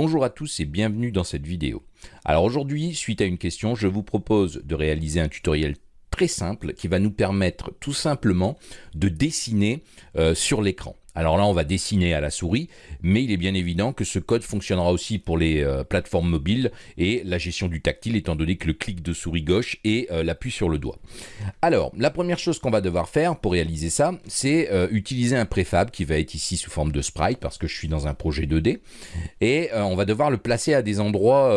Bonjour à tous et bienvenue dans cette vidéo. Alors aujourd'hui, suite à une question, je vous propose de réaliser un tutoriel très simple qui va nous permettre tout simplement de dessiner euh, sur l'écran. Alors là, on va dessiner à la souris, mais il est bien évident que ce code fonctionnera aussi pour les euh, plateformes mobiles et la gestion du tactile, étant donné que le clic de souris gauche et euh, l'appui sur le doigt. Alors, la première chose qu'on va devoir faire pour réaliser ça, c'est euh, utiliser un préfab qui va être ici sous forme de sprite, parce que je suis dans un projet 2D, et on va devoir le placer à des endroits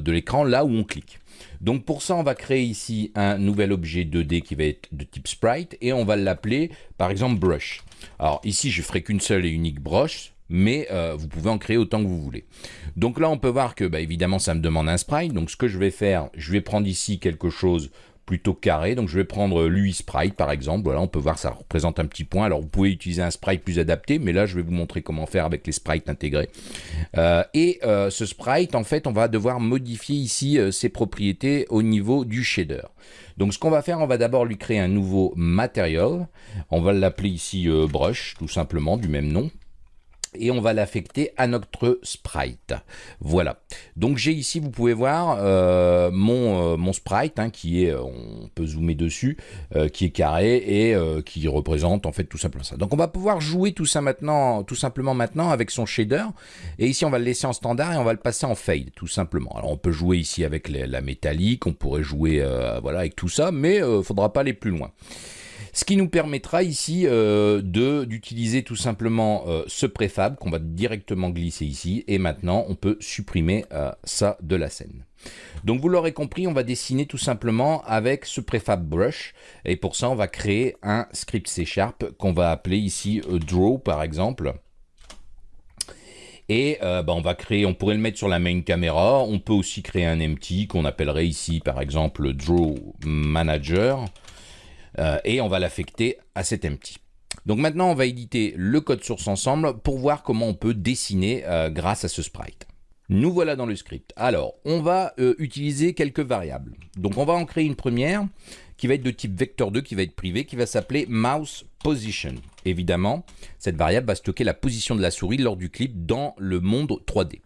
de l'écran là où on clique. Donc pour ça, on va créer ici un nouvel objet 2D qui va être de type sprite et on va l'appeler par exemple brush. Alors ici, je ferai qu'une seule et unique brush, mais euh, vous pouvez en créer autant que vous voulez. Donc là, on peut voir que, bah, évidemment, ça me demande un sprite. Donc ce que je vais faire, je vais prendre ici quelque chose plutôt carré. Donc je vais prendre l'UI Sprite par exemple. Voilà, on peut voir ça représente un petit point. Alors vous pouvez utiliser un sprite plus adapté, mais là je vais vous montrer comment faire avec les sprites intégrés. Euh, et euh, ce sprite, en fait, on va devoir modifier ici ses propriétés au niveau du shader. Donc ce qu'on va faire, on va d'abord lui créer un nouveau material. On va l'appeler ici euh, brush, tout simplement, du même nom et on va l'affecter à notre sprite. Voilà. Donc j'ai ici, vous pouvez voir euh, mon, euh, mon sprite hein, qui est, on peut zoomer dessus, qui est carré et qui représente en fait tout simplement ça. Donc on va pouvoir jouer tout ça maintenant, tout simplement maintenant avec son shader. Et ici on va le laisser en standard et on va le passer en fade tout simplement. Alors on peut jouer ici avec la métallique, on pourrait jouer voilà avec tout ça, mais il ne faudra pas aller plus loin. Ce qui nous permettra ici euh, d'utiliser tout simplement euh, ce préfab qu'on va directement glisser ici. Et maintenant, on peut supprimer euh, ça de la scène. Donc vous l'aurez compris, on va dessiner tout simplement avec ce préfab brush. Et pour ça, on va créer un script C Sharp qu'on va appeler ici draw par exemple. Et bah, on va créer, on pourrait le mettre sur la main caméra. On peut aussi créer un empty qu'on appellerait ici par exemple draw manager. Euh, et on va l'affecter à cet empty. Donc maintenant, on va éditer le code source ensemble pour voir comment on peut dessiner euh, grâce à ce sprite. Nous voilà dans le script. Alors, on va euh, utiliser quelques variables. Donc on va en créer une première qui va être de type vector2, qui va être privé, qui va s'appeler mouse position. Évidemment, cette variable va stocker la position de la souris lors du clip dans le monde 3D.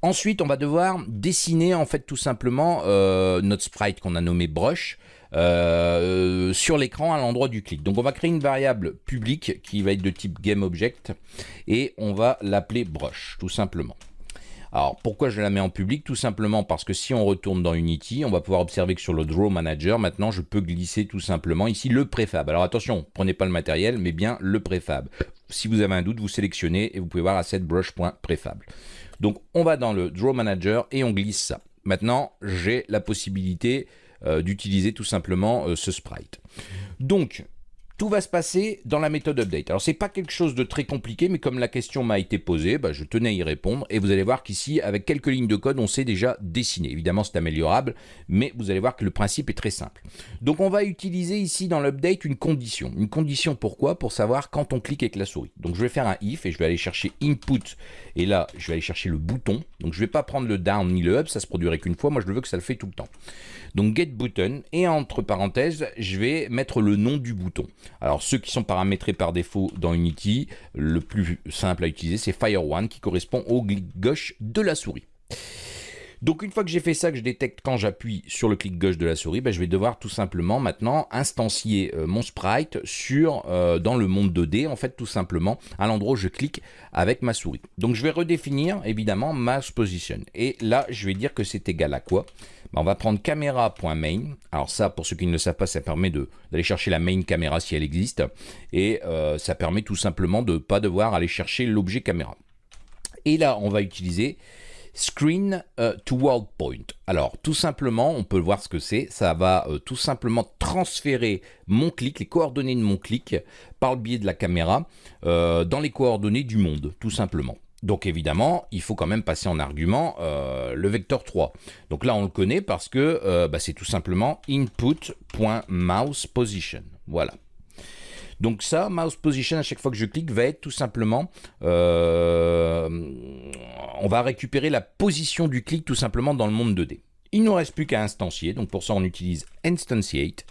Ensuite, on va devoir dessiner en fait tout simplement notre sprite qu'on a nommé brush euh, sur l'écran à l'endroit du clic. Donc on va créer une variable publique qui va être de type GameObject et on va l'appeler brush tout simplement. Alors pourquoi je la mets en public? Tout simplement parce que si on retourne dans Unity, on va pouvoir observer que sur le Draw Manager, maintenant je peux glisser tout simplement ici le préfab. Alors attention, prenez pas le matériel, mais bien le préfab. Si vous avez un doute, vous sélectionnez et vous pouvez voir asset brush.prefab. Donc on va dans le Draw Manager et on glisse ça. Maintenant, j'ai la possibilité d'utiliser tout simplement euh, ce sprite. Donc, tout va se passer dans la méthode update. Alors, c'est pas quelque chose de très compliqué, mais comme la question m'a été posée, bah, je tenais à y répondre. Et vous allez voir qu'ici, avec quelques lignes de code, on sait déjà dessiner. Évidemment, c'est améliorable, mais vous allez voir que le principe est très simple. Donc, on va utiliser ici dans l'update une condition. Une condition pourquoi? Pour savoir quand on clique avec la souris. Donc, je vais faire un if et je vais aller chercher input. Et là, je vais aller chercher le bouton. Donc, je vais pas prendre le down ni le up, ça se produirait qu'une fois. Moi, je veux que ça le fait tout le temps. Donc, get button. Et entre parenthèses, je vais mettre le nom du bouton. Alors ceux qui sont paramétrés par défaut dans Unity, le plus simple à utiliser c'est Fire One qui correspond au clic gauche de la souris. Donc une fois que j'ai fait ça, que je détecte quand j'appuie sur le clic gauche de la souris, ben, je vais devoir tout simplement maintenant instancier euh, mon sprite euh, dans le monde 2D, en fait tout simplement à l'endroit où je clique avec ma souris. Donc je vais redéfinir évidemment mouse position. Et là, je vais dire que c'est égal à quoi? Ben, On va prendre caméra.main. Alors ça, pour ceux qui ne le savent pas, ça permet d'aller chercher la main caméra si elle existe. Et euh, ça permet tout simplement de ne pas devoir aller chercher l'objet caméra. Et là, on va utiliser Screen euh, to World Point. Alors, tout simplement, on peut voir ce que c'est. Ça va euh, tout simplement transférer mon clic, les coordonnées de mon clic, par le biais de la caméra, dans les coordonnées du monde, tout simplement. Donc évidemment, il faut quand même passer en argument le vecteur 3. Donc là, on le connaît parce que bah, c'est tout simplement input.mousePosition. Voilà. Donc ça, mouse position, à chaque fois que je clique, va être tout simplement, euh, on va récupérer la position du clic tout simplement dans le monde 2D. Il ne nous reste plus qu'à instancier, donc pour ça on utilise instantiate.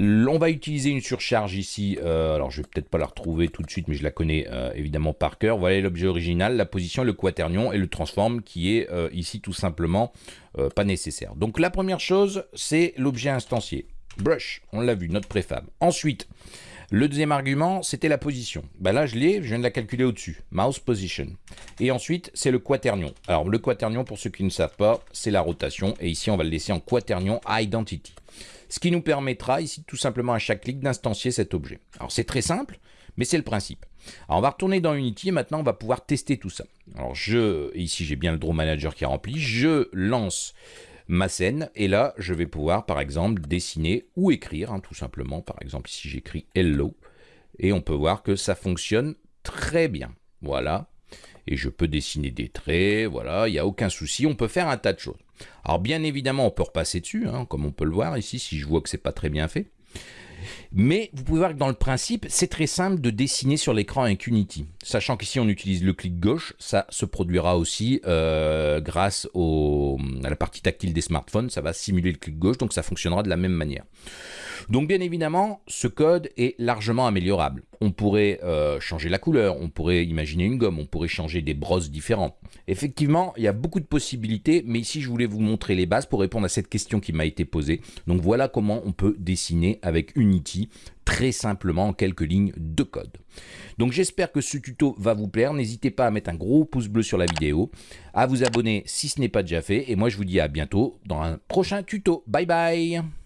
On va utiliser une surcharge ici, euh, alors je vais peut-être pas la retrouver tout de suite, mais je la connais euh, évidemment par cœur. Voilà l'objet original, la position, le quaternion et le transform qui est euh, ici tout simplement pas nécessaire. Donc la première chose, c'est l'objet instancié. Brush, on l'a vu, notre préfab. Ensuite, le deuxième argument, c'était la position. Ben là, je l'ai, je viens de la calculer au-dessus. Mouse position. Et ensuite, c'est le quaternion. Alors, le quaternion, pour ceux qui ne savent pas, c'est la rotation. Et ici, on va le laisser en quaternion identity ce qui nous permettra ici tout simplement à chaque clic d'instancier cet objet. Alors c'est très simple, mais c'est le principe. Alors on va retourner dans Unity et maintenant on va pouvoir tester tout ça. Alors je, ici j'ai bien le Draw Manager qui est rempli, je lance ma scène et là je vais pouvoir par exemple dessiner ou écrire hein, tout simplement. Par exemple ici j'écris Hello et on peut voir que ça fonctionne très bien. Voilà, et je peux dessiner des traits, voilà, il n'y a aucun souci, on peut faire un tas de choses. Alors bien évidemment, on peut repasser dessus, hein, comme on peut le voir ici, si je vois que c'est pas très bien fait. Mais vous pouvez voir que dans le principe, c'est très simple de dessiner sur l'écran avec Unity. Sachant qu'ici on utilise le clic gauche, ça se produira aussi euh, grâce à la partie tactile des smartphones, ça va simuler le clic gauche, donc ça fonctionnera de la même manière. Donc bien évidemment, ce code est largement améliorable. On pourrait euh, changer la couleur, on pourrait imaginer une gomme, on pourrait changer des brosses différentes. Effectivement, il y a beaucoup de possibilités, mais ici je voulais vous montrer les bases pour répondre à cette question qui m'a été posée. Donc voilà comment on peut dessiner avec Unity très simplement en quelques lignes de code. Donc j'espère que ce tuto va vous plaire. N'hésitez pas à mettre un gros pouce bleu sur la vidéo, à vous abonner si ce n'est pas déjà fait. Et moi je vous dis à bientôt dans un prochain tuto. Bye bye